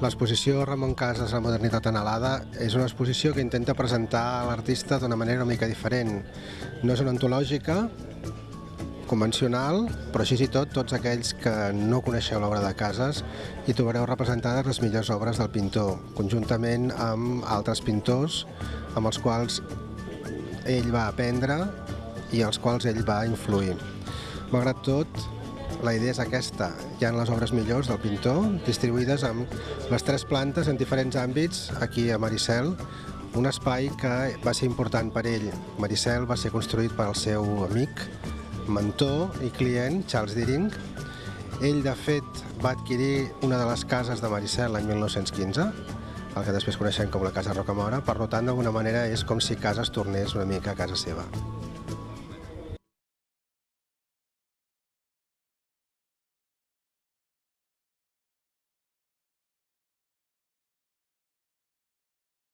L'exposició Ramon Casas, la modernitat anhelada, és una exposició que intenta presentar l'artista d'una manera una mica diferent. No és una antològica convencional, però així i tot, tots aquells que no coneixeu l'obra de Casas hi trobareu representades les millors obres del pintor, conjuntament amb altres pintors amb els quals ell va aprendre i els quals ell va influir. Malgrat tot, la idea és aquesta. Hi ha les obres millors del pintor, distribuïdes amb les tres plantes en diferents àmbits aquí a Maricel, un espai que va ser important per ell. Maricel va ser construït per al seu amic, mentor i client, Charles Deering. Ell, de fet, va adquirir una de les cases de Maricel l'any 1915, el que després coneixem com la Casa Rocamora, per tant, d'alguna manera és com si casa es tornés una mica a casa seva.